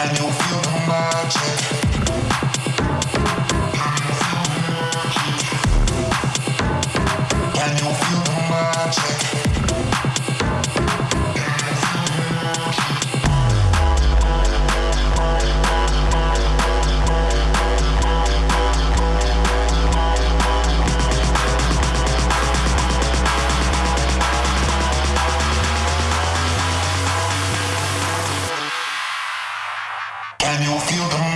had to Can you feel